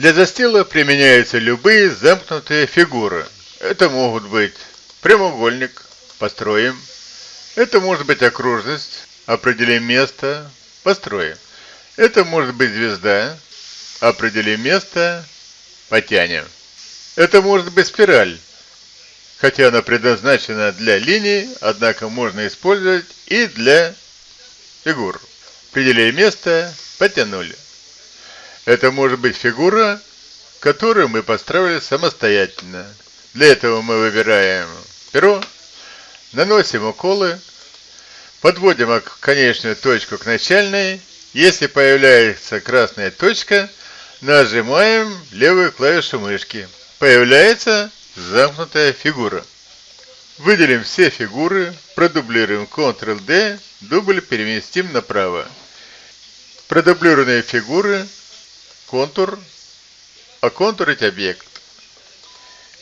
Для застила применяются любые замкнутые фигуры. Это могут быть прямоугольник, построим. Это может быть окружность, определим место, построим. Это может быть звезда, определим место, потянем. Это может быть спираль, хотя она предназначена для линий, однако можно использовать и для фигур. Определили место, потянули. Это может быть фигура, которую мы построили самостоятельно. Для этого мы выбираем перо, наносим уколы, подводим конечную точку к начальной. Если появляется красная точка, нажимаем левую клавишу мышки. Появляется замкнутая фигура. Выделим все фигуры, продублируем Ctrl-D, дубль переместим направо. Продублированные фигуры контур, оконтурить объект.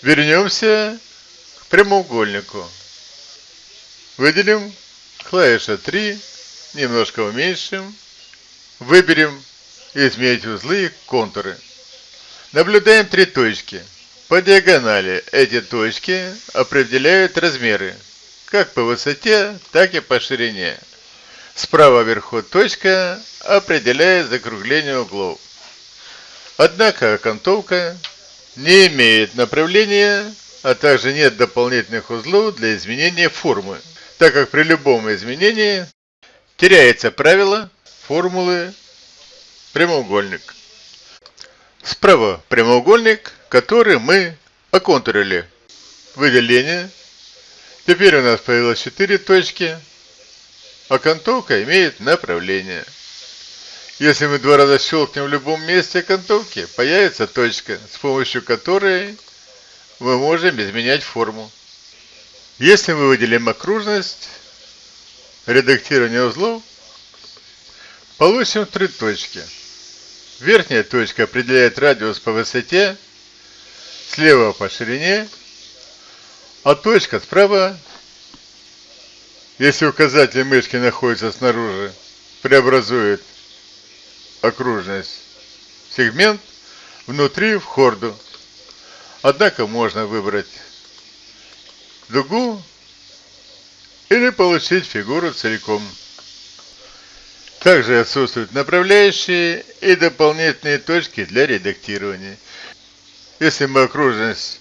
Вернемся к прямоугольнику. Выделим клавиша 3, немножко уменьшим. Выберем изменить узлы и контуры. Наблюдаем три точки. По диагонали эти точки определяют размеры, как по высоте, так и по ширине. Справа вверху точка определяет закругление углов. Однако окантовка не имеет направления, а также нет дополнительных узлов для изменения формы, так как при любом изменении теряется правило формулы прямоугольник. Справа прямоугольник, который мы оконтурили. Выделение. Теперь у нас появилось 4 точки. Окантовка имеет направление. Если мы два раза щелкнем в любом месте окантовки, появится точка, с помощью которой мы можем изменять форму. Если мы выделим окружность, редактирование узлов, получим три точки. Верхняя точка определяет радиус по высоте, слева по ширине, а точка справа, если указатель мышки находится снаружи, преобразует окружность сегмент внутри в хорду. Однако можно выбрать дугу или получить фигуру целиком. Также отсутствуют направляющие и дополнительные точки для редактирования. Если мы окружность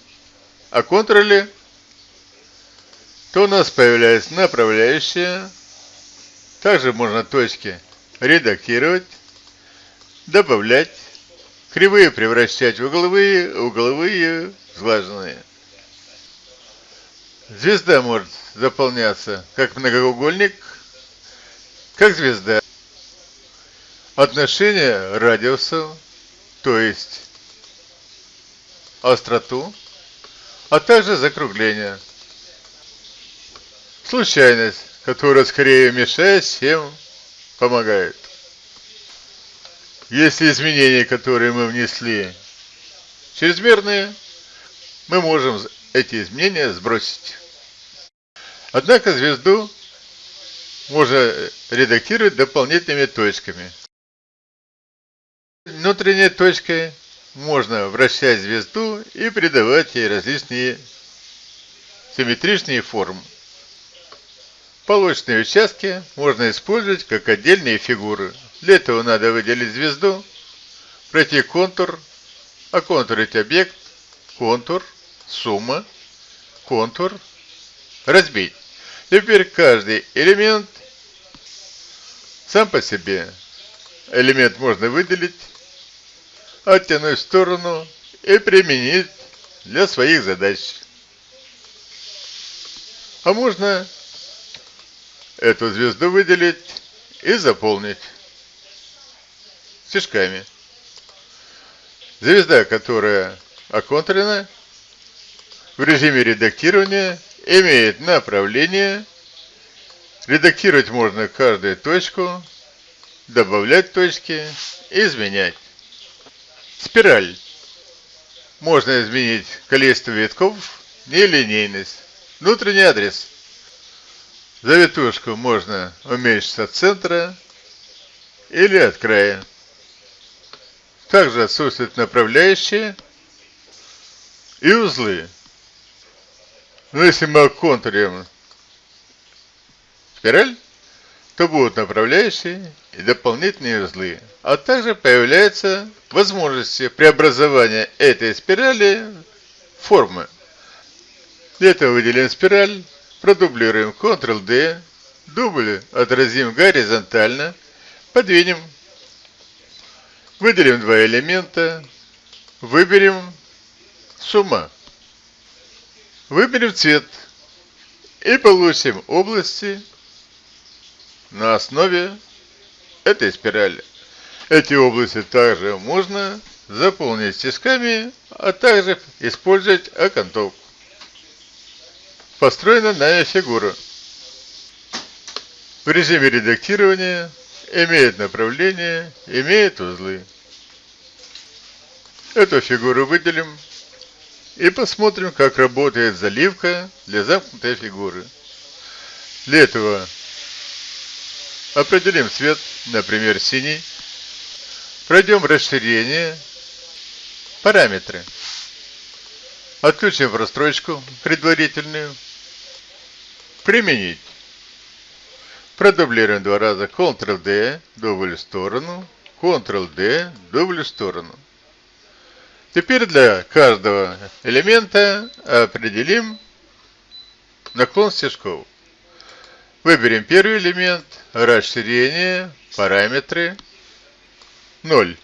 оконтролили, то у нас появляется направляющая. Также можно точки редактировать добавлять, кривые превращать в угловые, угловые сглаженные. Звезда может заполняться как многоугольник, как звезда. Отношение радиусов, то есть остроту, а также закругление. Случайность, которая скорее мешает, чем помогает. Если изменения, которые мы внесли, чрезмерные, мы можем эти изменения сбросить. Однако звезду можно редактировать дополнительными точками. Внутренней точкой можно вращать звезду и придавать ей различные симметричные формы. Полочные участки можно использовать как отдельные фигуры, для этого надо выделить звезду, пройти контур, оконтурить объект, контур, сумма, контур, разбить. Теперь каждый элемент сам по себе. Элемент можно выделить, оттянуть в сторону и применить для своих задач. А можно эту звезду выделить и заполнить стежками. Звезда, которая оконтрена в режиме редактирования, имеет направление. Редактировать можно каждую точку, добавлять точки, изменять. Спираль. Можно изменить количество витков, нелинейность. Внутренний адрес. Завитушку можно уменьшить от центра или от края. Также отсутствуют направляющие и узлы. Но если мы оконтурим спираль, то будут направляющие и дополнительные узлы. А также появляются возможности преобразования этой спирали в формы. Для этого выделим спираль, продублируем Ctrl-D, дубль отразим горизонтально, подвинем, выделим два элемента, выберем сумма, выберем цвет и получим области на основе этой спирали. Эти области также можно заполнить стежками, а также использовать окантовку. Построена новая фигура. В режиме редактирования имеет направление, имеет узлы. Эту фигуру выделим и посмотрим, как работает заливка для замкнутой фигуры. Для этого определим цвет, например, синий. Пройдем расширение, параметры. Отключим прострочку предварительную. Применить. Продублируем два раза Ctrl-D, дубль в сторону, Ctrl-D, дубль в сторону. Теперь для каждого элемента определим наклон стежков. Выберем первый элемент, расширение, параметры 0.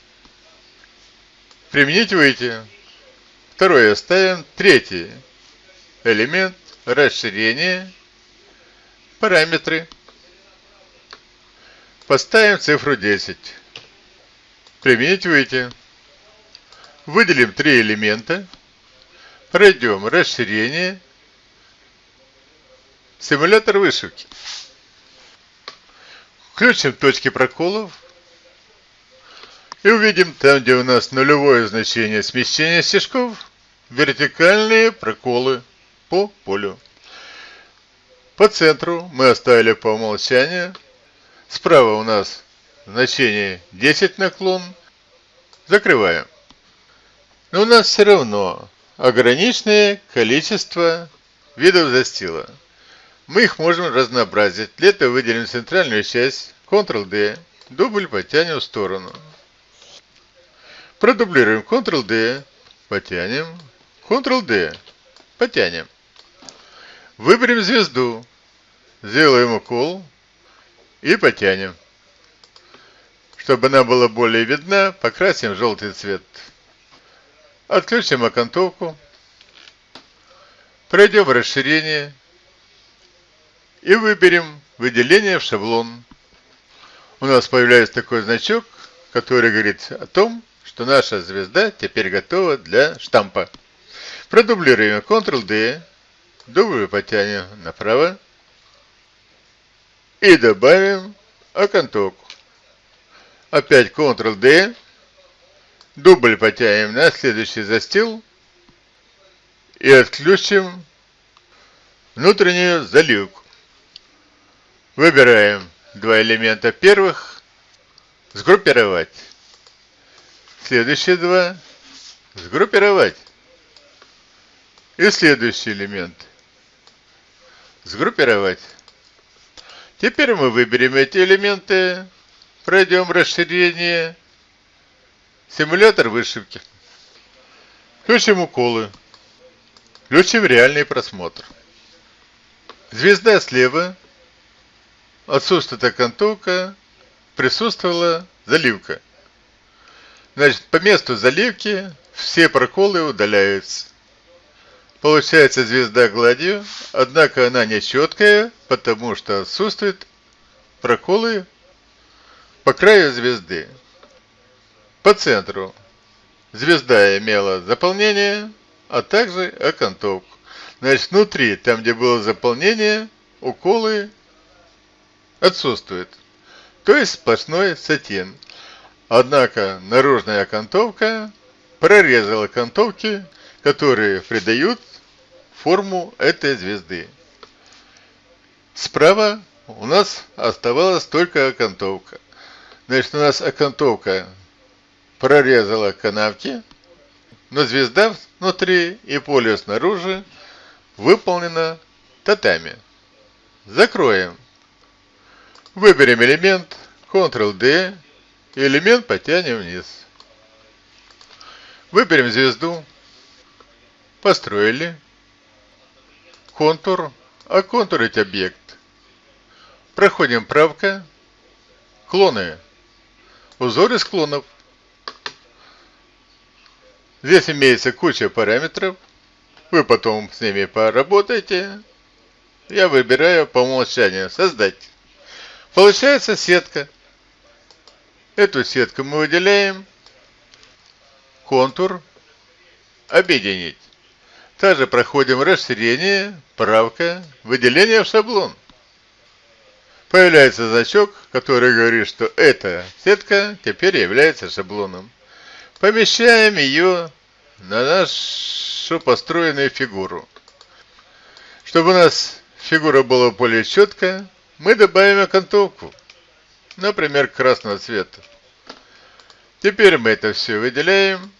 Применить выйти. Второй оставим. Третий элемент, расширение, параметры Поставим цифру 10. Применить выйти. Выделим три элемента. Пройдем расширение. Симулятор вышивки. Включим точки проколов. И увидим там, где у нас нулевое значение смещения стежков, вертикальные проколы по полю. По центру мы оставили по умолчанию Справа у нас значение 10 наклон. Закрываем. Но у нас все равно ограниченное количество видов застила. Мы их можем разнообразить. Для этого выделим центральную часть, Ctrl-D, дубль потянем в сторону. Продублируем Ctrl-D, потянем, Ctrl-D, потянем. Выберем звезду, сделаем укол, и потянем. Чтобы она была более видна, покрасим желтый цвет. Отключим окантовку. Пройдем расширение. И выберем выделение в шаблон. У нас появляется такой значок, который говорит о том, что наша звезда теперь готова для штампа. Продублируем Ctrl-D, дубль потянем направо, и добавим окантовку. Опять Ctrl-D. Дубль потянем на следующий застил. И отключим внутреннюю заливку. Выбираем два элемента первых. Сгруппировать. Следующие два. Сгруппировать. И следующий элемент. Сгруппировать. Теперь мы выберем эти элементы, пройдем расширение, симулятор вышивки. Включим уколы. Включим реальный просмотр. Звезда слева, отсутствует окантовка, присутствовала заливка. Значит, по месту заливки все проколы удаляются. Получается звезда гладью, однако она не четкая, потому что отсутствуют проколы по краю звезды. По центру звезда имела заполнение, а также окантовку. Значит, внутри, там где было заполнение, уколы отсутствуют. То есть сплошной сатин. Однако наружная окантовка прорезала окантовки, которые придают форму этой звезды. Справа у нас оставалась только окантовка. Значит, у нас окантовка прорезала канавки, но звезда внутри и поле снаружи выполнено татами. Закроем. Выберем элемент, Ctrl-D, и элемент потянем вниз. Выберем звезду, построили, контур, оконтурить объект. Проходим правка, клоны, узор из клонов. Здесь имеется куча параметров, вы потом с ними поработаете. Я выбираю по умолчанию «Создать». Получается сетка. Эту сетку мы выделяем. Контур. Объединить. Также проходим расширение, правка, выделение в шаблон. Появляется значок, который говорит, что эта сетка теперь является шаблоном. Помещаем ее на нашу построенную фигуру. Чтобы у нас фигура была более четкая, мы добавим окантовку, например, красного цвета. Теперь мы это все выделяем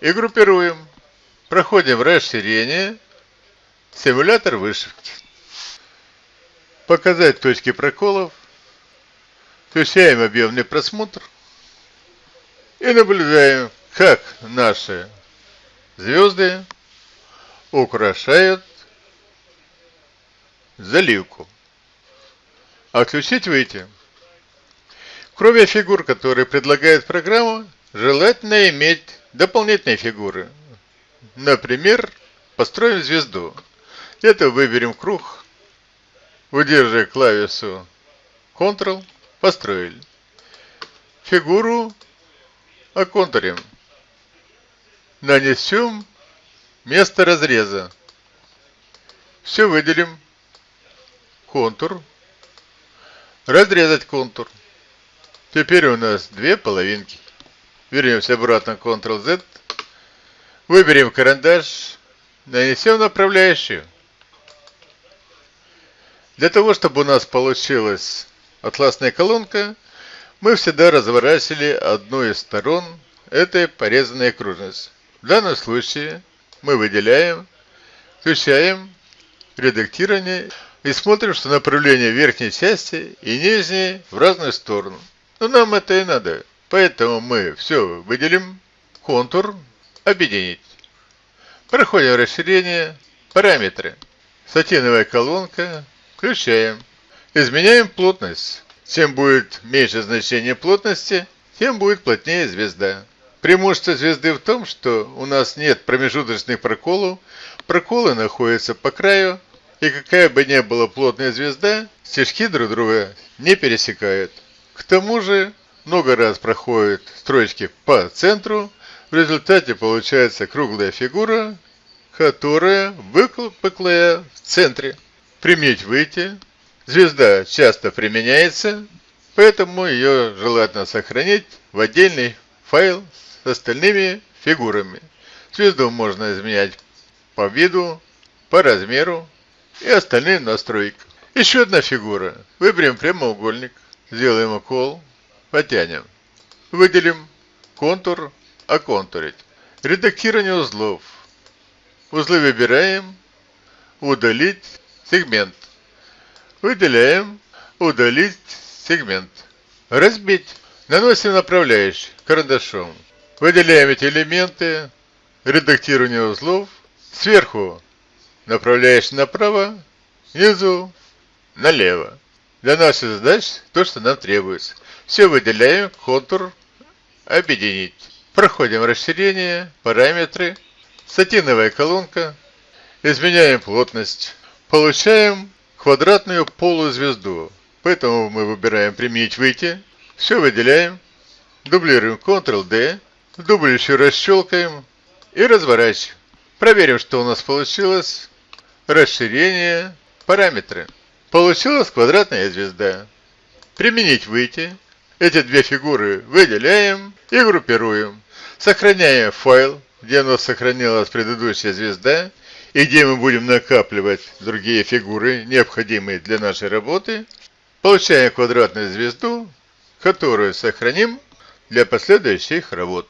и группируем. Проходим расширение, симулятор вышивки. Показать точки проколов. Включаем объемный просмотр и наблюдаем, как наши звезды украшают заливку. Отключить выйти. Кроме фигур, которые предлагает программа, желательно иметь дополнительные фигуры. Например, построим звезду. Это выберем круг, удерживая клавишу Ctrl, построили. Фигуру оконтурим. Нанесем место разреза. Все выделим. Контур. Разрезать контур. Теперь у нас две половинки. Вернемся обратно Ctrl-Z. Выберем карандаш. Нанесем направляющую. Для того, чтобы у нас получилась атласная колонка, мы всегда разворачивали одну из сторон этой порезанной окружности. В данном случае мы выделяем, включаем редактирование и смотрим, что направление верхней части и нижней в разную сторону. Но нам это и надо. Поэтому мы все выделим, контур, объединить. Проходим расширение, параметры. Сатиновая колонка, включаем. Изменяем плотность. Чем будет меньше значение плотности, тем будет плотнее звезда. Преимущество звезды в том, что у нас нет промежуточных проколов, проколы находятся по краю, и какая бы ни была плотная звезда, стежки друг друга не пересекают. К тому же, много раз проходят строчки по центру, в результате получается круглая фигура, которая выпуклая в центре. Применить выйти, Звезда часто применяется, поэтому ее желательно сохранить в отдельный файл с остальными фигурами. Звезду можно изменять по виду, по размеру и остальным настройкам. Еще одна фигура. Выберем прямоугольник, сделаем укол, потянем. Выделим контур, оконтурить. Редактирование узлов. Узлы выбираем, удалить сегмент. Выделяем «Удалить сегмент». Разбить. Наносим направляющий карандашом. Выделяем эти элементы. Редактирование узлов. Сверху направляющий направо, снизу налево. Для нашей задачи то, что нам требуется. Все выделяем, контур, объединить. Проходим расширение, параметры, сатиновая колонка, изменяем плотность. Получаем квадратную полузвезду. Поэтому мы выбираем «Применить выйти». Все выделяем. Дублируем Ctrl-D. Дубль еще расщелкаем. И разворачиваем. Проверим, что у нас получилось. Расширение. Параметры. Получилась квадратная звезда. Применить выйти. Эти две фигуры выделяем и группируем. Сохраняем файл, где у нас сохранилась предыдущая звезда и где мы будем накапливать другие фигуры, необходимые для нашей работы, получаем квадратную звезду, которую сохраним для последующих работ.